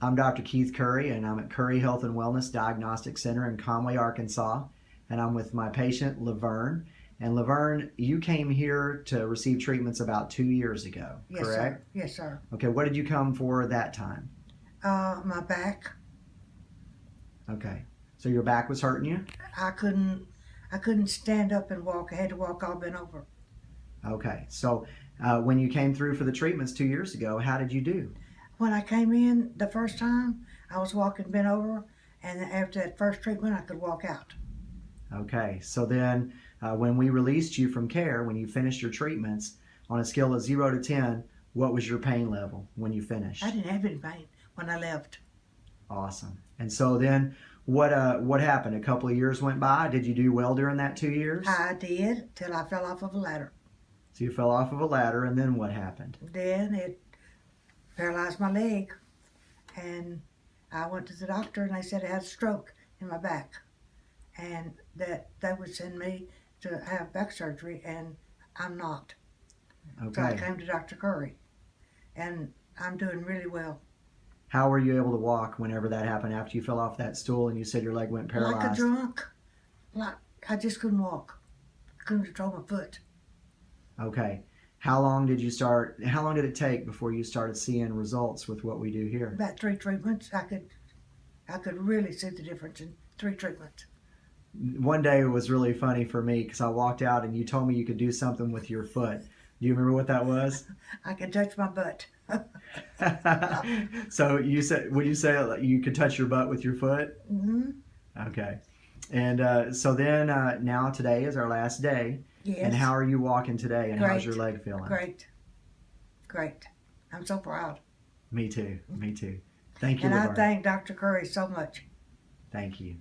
I'm Dr. Keith Curry, and I'm at Curry Health and Wellness Diagnostic Center in Conway, Arkansas. And I'm with my patient, Laverne. And Laverne, you came here to receive treatments about two years ago, Yes, correct? sir. Yes, sir. Okay, what did you come for that time? Uh, my back, Okay, so your back was hurting you? I couldn't, I couldn't stand up and walk. I had to walk all bent over. Okay, so uh, when you came through for the treatments two years ago, how did you do? When I came in the first time, I was walking bent over, and after that first treatment, I could walk out. Okay, so then uh, when we released you from care, when you finished your treatments, on a scale of zero to 10, what was your pain level when you finished? I didn't have any pain when I left. Awesome. And so then what uh what happened? A couple of years went by. Did you do well during that two years? I did till I fell off of a ladder. So you fell off of a ladder and then what happened? Then it paralyzed my leg, and I went to the doctor, and they said I had a stroke in my back, and that they would send me to have back surgery, and I'm not. So I came to Dr. Curry, and I'm doing really well. How were you able to walk whenever that happened after you fell off that stool and you said your leg went paralyzed? Like a drunk, like I just couldn't walk, I couldn't control my foot. Okay. How long did you start how long did it take before you started seeing results with what we do here? About three treatments, I could, I could really see the difference in three treatments. One day it was really funny for me because I walked out and you told me you could do something with your foot. Do you remember what that was? I could touch my butt. so you said, would you say you could touch your butt with your foot? hmm Okay. And uh, so then uh, now today is our last day. Yes. And how are you walking today? And how's your leg feeling? Great. Great. I'm so proud. Me too. Me too. Thank you, And I thank Dr. Curry so much. Thank you.